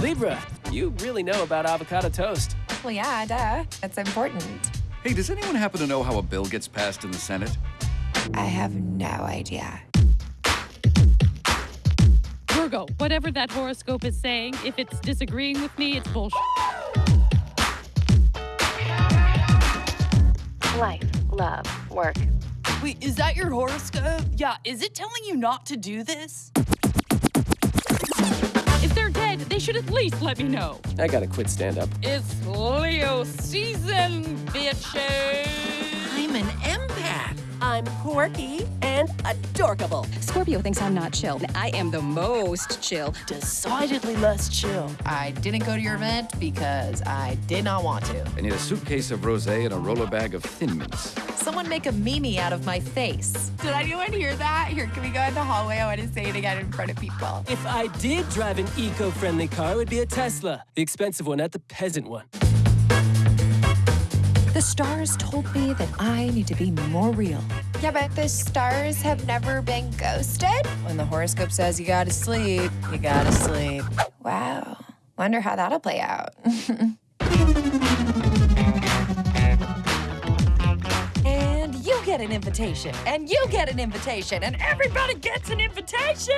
Libra, you really know about avocado toast. Well, yeah, duh. That's important. Hey, does anyone happen to know how a bill gets passed in the Senate? I have no idea. Virgo, whatever that horoscope is saying, if it's disagreeing with me, it's bullshit. Life, love, work. Wait, is that your horoscope? Yeah, is it telling you not to do this? Should at least let me know. I gotta quit stand up. It's Leo season, bitches. I'm an empath. I'm quirky and adorable. Scorpio thinks I'm not chill. I am the most chill. Decidedly less chill. I didn't go to your event because I did not want to. I need a suitcase of rosé and a roller bag of Thin Mints. Someone make a meme out of my face. Did anyone hear that? Here, can we go in the hallway? I want to say it again in front of people. If I did drive an eco-friendly car, it would be a Tesla. The expensive one, not the peasant one. The stars told me that I need to be more real. Yeah, but the stars have never been ghosted? When the horoscope says you gotta sleep, you gotta sleep. Wow. Wonder how that'll play out. And you get an invitation. And you get an invitation. And everybody gets an invitation.